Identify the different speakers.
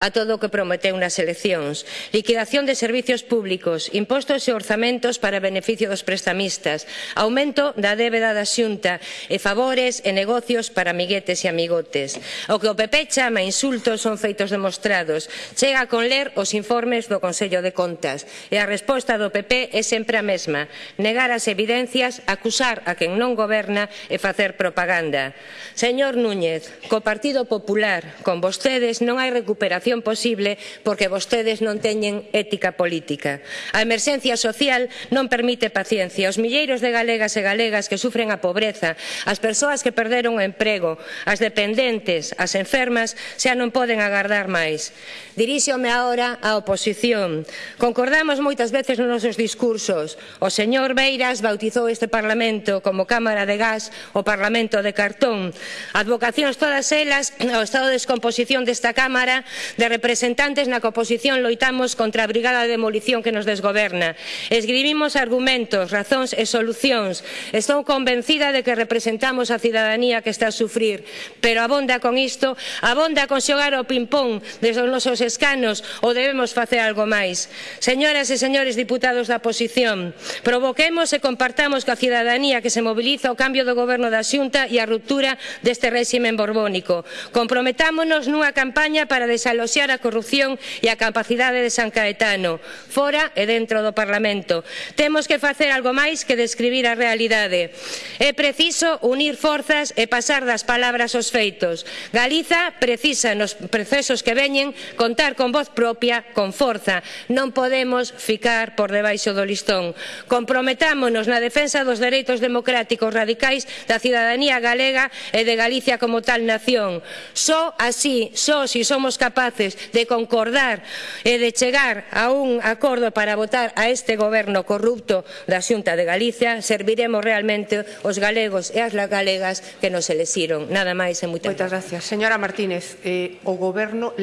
Speaker 1: a todo o que prometeu nas eleccións. Liquidación de servizos públicos, impostos e orzamentos para beneficio dos prestamistas, aumento da débeda da xunta e favores e negocios para amiguetes e amigotes. O que o PP chama insultos son feitos demostrados. Chega con ler os informes do Consello de Contas e a resposta do PP é sempre a mesma. Negar as evidencias, acusar a quen non goberna e facer propaganda. Señor Núñez, co Partido Popular, con vostedes non hai recuperación solución posible porque vostedes non teñen ética política. A emerxencia social non permite paciencia. Os milleiros de galegas e galegas que sufren a pobreza, as persoas que perderon o emprego, as dependentes, as enfermas, xa non poden agardar máis. Diríxome agora á oposición. Concordamos moitas veces nos nosos discursos. O señor Beiras bautizou este Parlamento como Cámara de Gas, o Parlamento de Cartón. Advocacións todas elas ao estado de descomposición desta Cámara de representantes na que oposición loitamos contra a brigada de demolición que nos desgoberna. Escribimos argumentos, razóns e solucións. Estou convencida de que representamos a cidadanía que está a sufrir, pero abonda con isto, abonda con xogar ao ping-pong desde os nosos escanos ou debemos facer algo máis. Señoras e señores diputados da oposición, provoquemos e compartamos coa cidadanía que se mobiliza o cambio do goberno da Xunta e a ruptura deste réxime borbónico. Comprometámonos nunha campaña para desaloxar denunciar a corrupción e a capacidade de San Caetano, fora e dentro do Parlamento. Temos que facer algo máis que describir a realidade. É preciso unir forzas e pasar das palabras aos feitos. Galiza precisa nos procesos que veñen contar con voz propia, con forza. Non podemos ficar por debaixo do listón. Comprometámonos na defensa dos dereitos democráticos radicais da cidadanía galega e de Galicia como tal nación. Só así, só si somos capaces capaces de concordar e de chegar a un acordo para votar a este goberno corrupto da Xunta de Galicia, serviremos realmente os galegos e as galegas que nos elexiron. Nada máis e moitas,
Speaker 2: gracias. Señora Martínez, eh, o goberno